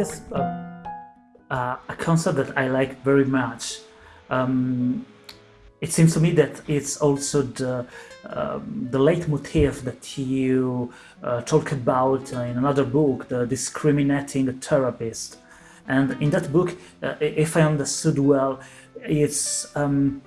is a, a, concept that I like very much. Um, it seems to me that it's also the um, the leitmotif that you uh, talk about uh, in another book, the discriminating therapist. And in that book, uh, if I understood well, it's um,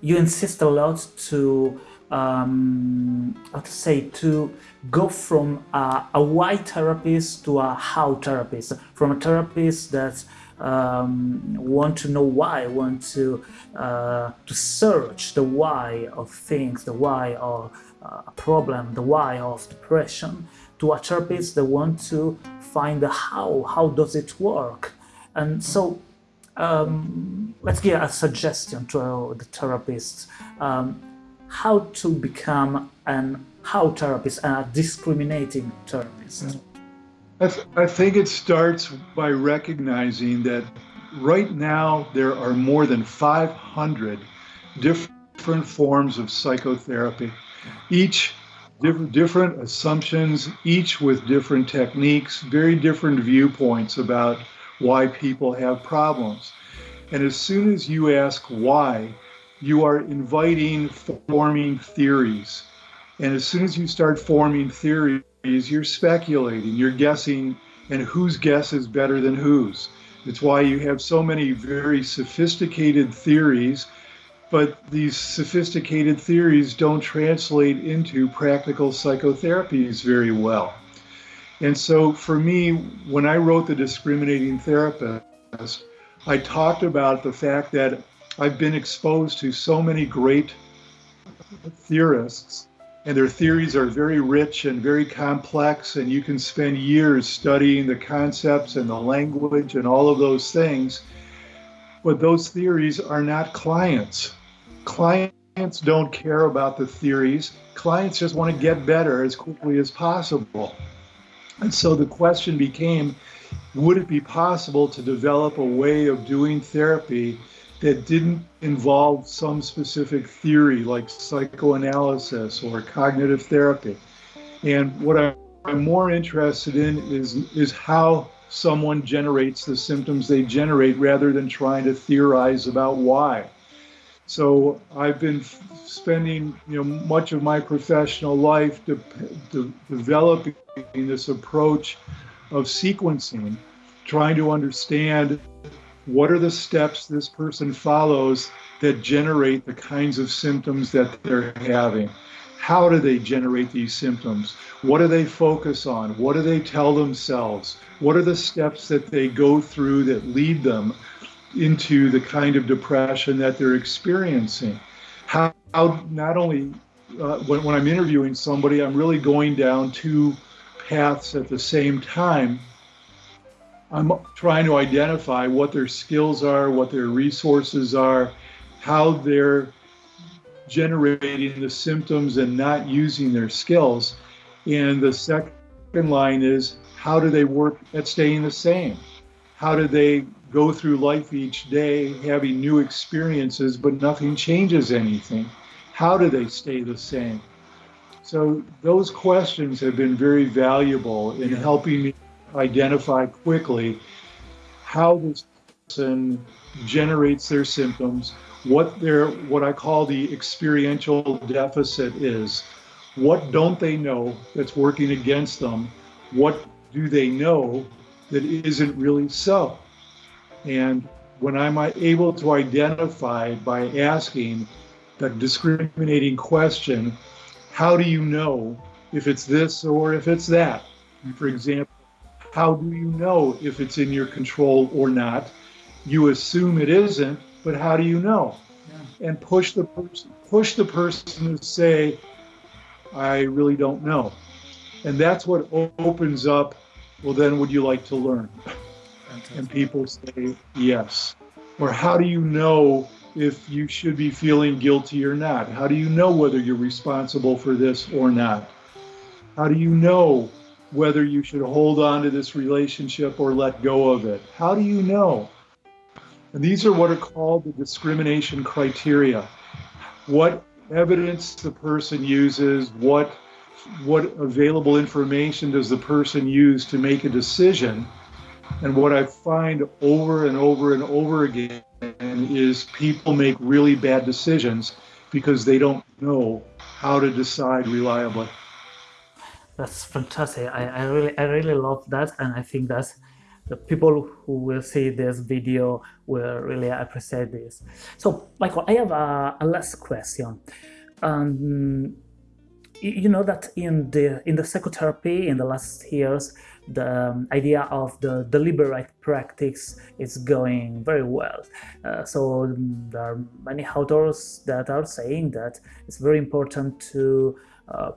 you insist a lot to um, to say to go from a, a why therapist to a how therapist, from a therapist that um, want to know why, want to uh, to search the why of things, the why of uh, a problem, the why of depression, to a therapist that want to find the how, how does it work, and so um, let's give a suggestion to the therapist. Um, how to become an how therapist and a discriminating therapist. I, th I think it starts by recognizing that right now there are more than 500 different forms of psychotherapy, each different, different assumptions, each with different techniques, very different viewpoints about why people have problems. And as soon as you ask why, you are inviting forming theories. And as soon as you start forming theories, you're speculating, you're guessing, and whose guess is better than whose. It's why you have so many very sophisticated theories, but these sophisticated theories don't translate into practical psychotherapies very well. And so for me, when I wrote The Discriminating Therapist, I talked about the fact that I've been exposed to so many great theorists and their theories are very rich and very complex and you can spend years studying the concepts and the language and all of those things. But those theories are not clients. Clients don't care about the theories. Clients just want to get better as quickly as possible. And so the question became would it be possible to develop a way of doing therapy that didn't involve some specific theory like psychoanalysis or cognitive therapy. And what I'm more interested in is, is how someone generates the symptoms they generate rather than trying to theorize about why. So I've been spending you know much of my professional life de de developing this approach of sequencing, trying to understand what are the steps this person follows that generate the kinds of symptoms that they're having? How do they generate these symptoms? What do they focus on? What do they tell themselves? What are the steps that they go through that lead them into the kind of depression that they're experiencing? How, how not only uh, when, when I'm interviewing somebody, I'm really going down two paths at the same time I'm trying to identify what their skills are, what their resources are, how they're generating the symptoms and not using their skills. And the second line is how do they work at staying the same? How do they go through life each day having new experiences, but nothing changes anything? How do they stay the same? So those questions have been very valuable in helping me identify quickly how this person generates their symptoms, what their what I call the experiential deficit is. What don't they know that's working against them? What do they know that isn't really so? And when I'm able to identify by asking the discriminating question, how do you know if it's this or if it's that? For example, how do you know if it's in your control or not? You assume it isn't, but how do you know? Yeah. And push the person, push the person to say, I really don't know. And that's what opens up, well, then would you like to learn? Fantastic. And people say yes. Or how do you know if you should be feeling guilty or not? How do you know whether you're responsible for this or not? How do you know whether you should hold on to this relationship or let go of it. How do you know? And these are what are called the discrimination criteria. What evidence the person uses, what what available information does the person use to make a decision, And what I find over and over and over again is people make really bad decisions because they don't know how to decide reliably. That's fantastic. I, I really I really love that and I think that's the people who will see this video will really appreciate this. So Michael, I have a, a last question. Um, you know that in the in the psychotherapy in the last years the um, idea of the deliberate practice is going very well. Uh, so um, there are many authors that are saying that it's very important to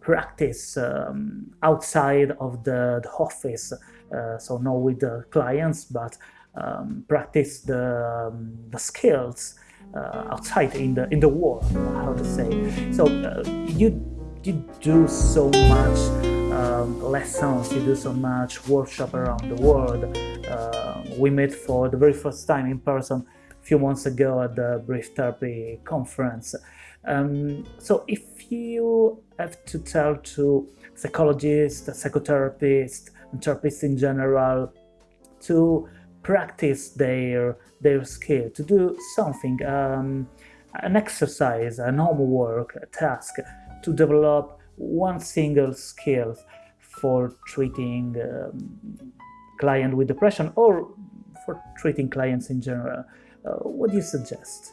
practice um, outside of the, the office, uh, so not with the clients, but um, practice the, um, the skills uh, outside in the in the world, how to say. So uh, you you do so much um, lessons, you do so much workshop around the world. Uh, we met for the very first time in person a few months ago at the Brief Therapy conference. Um, so if you have to tell to psychologists, psychotherapists, and therapists in general to practice their their skill, to do something, um, an exercise, an homework, a task, to develop one single skill for treating um, client with depression or for treating clients in general. Uh, what do you suggest?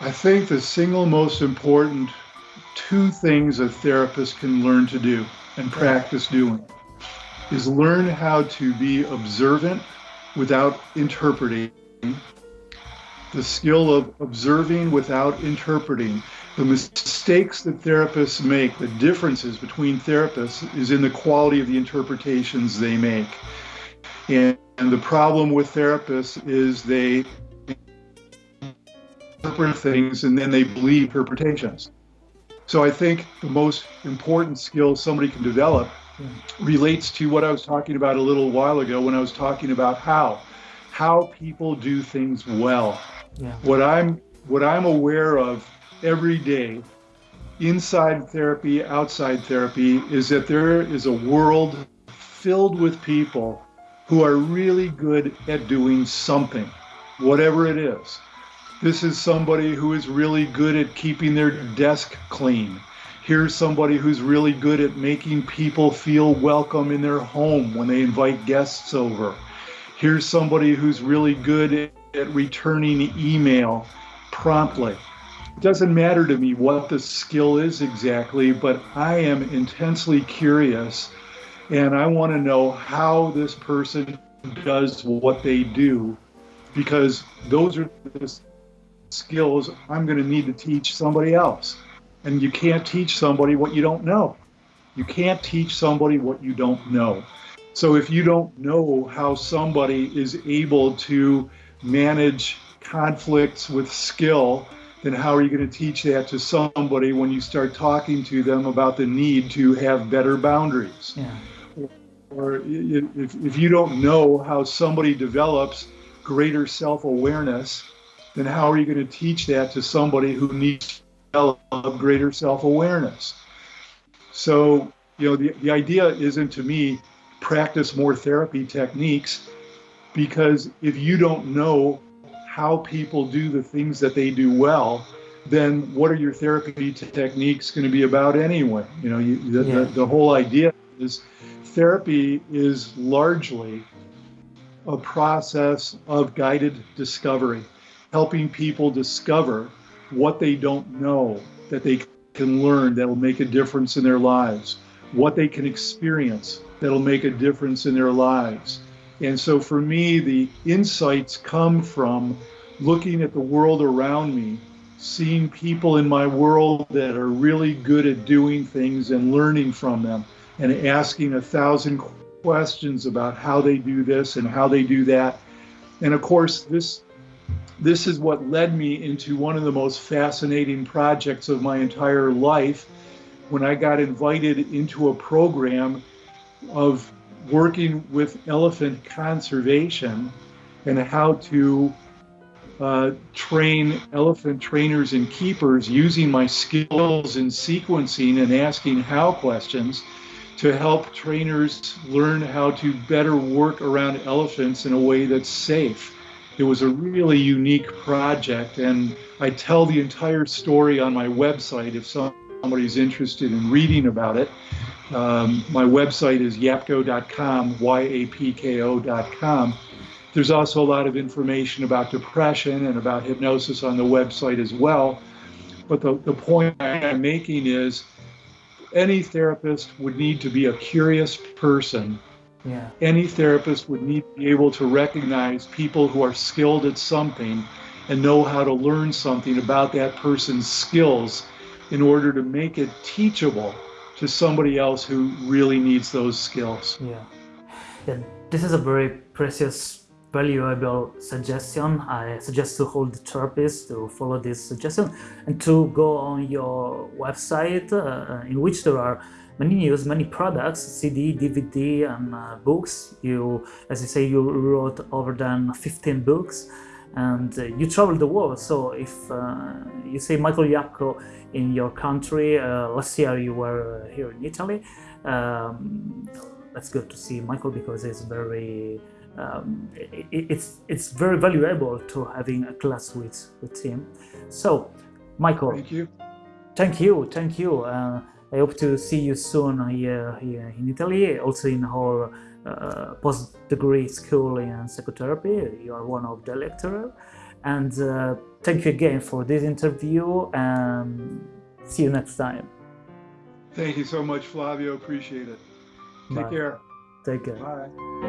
I think the single most important two things a therapist can learn to do and practice doing is learn how to be observant without interpreting, the skill of observing without interpreting the mistakes that therapists make, the differences between therapists, is in the quality of the interpretations they make. And, and the problem with therapists is they interpret things and then they believe interpretations. So I think the most important skill somebody can develop relates to what I was talking about a little while ago when I was talking about how how people do things well. Yeah. What I'm what I'm aware of every day, inside therapy, outside therapy, is that there is a world filled with people who are really good at doing something, whatever it is. This is somebody who is really good at keeping their desk clean. Here's somebody who's really good at making people feel welcome in their home when they invite guests over. Here's somebody who's really good at returning email promptly. It doesn't matter to me what the skill is exactly, but I am intensely curious and I want to know how this person does what they do because those are the skills I'm going to need to teach somebody else. And you can't teach somebody what you don't know. You can't teach somebody what you don't know. So if you don't know how somebody is able to manage conflicts with skill, then how are you going to teach that to somebody when you start talking to them about the need to have better boundaries? Yeah. Or if, if you don't know how somebody develops greater self awareness, then how are you going to teach that to somebody who needs to develop greater self awareness? So, you know, the, the idea isn't to me practice more therapy techniques because if you don't know how people do the things that they do well, then what are your therapy techniques going to be about anyway? You know, you, the, yeah. the, the whole idea is therapy is largely a process of guided discovery, helping people discover what they don't know that they can learn that'll make a difference in their lives, what they can experience that'll make a difference in their lives and so for me, the insights come from looking at the world around me, seeing people in my world that are really good at doing things and learning from them, and asking a thousand questions about how they do this and how they do that. And of course, this this is what led me into one of the most fascinating projects of my entire life when I got invited into a program of working with elephant conservation and how to uh, train elephant trainers and keepers using my skills in sequencing and asking how questions to help trainers learn how to better work around elephants in a way that's safe. It was a really unique project, and I tell the entire story on my website if somebody's interested in reading about it. Um, my website is yapko.com, Y-A-P-K-O.com. There's also a lot of information about depression and about hypnosis on the website as well. But the, the point I'm making is any therapist would need to be a curious person. Yeah. Any therapist would need to be able to recognize people who are skilled at something and know how to learn something about that person's skills in order to make it teachable to somebody else who really needs those skills. Yeah. Yeah, this is a very precious valuable suggestion. I suggest to hold the therapist to follow this suggestion and to go on your website uh, in which there are many news, many products, CD, DVD and uh, books. You, as you say, you wrote over than 15 books and uh, you travel the world. So if uh, you say Michael Yapko in your country, uh, last year you were here in Italy, um, let's go to see Michael because he's very um, it, it's it's very valuable to having a class with with him. So, Michael, thank you, thank you, thank you. Uh, I hope to see you soon here, here in Italy, also in our uh, post-degree school in psychotherapy. You are one of the lecturers. and uh, thank you again for this interview. And see you next time. Thank you so much, Flavio. Appreciate it. Take Bye. care. Take care. Bye.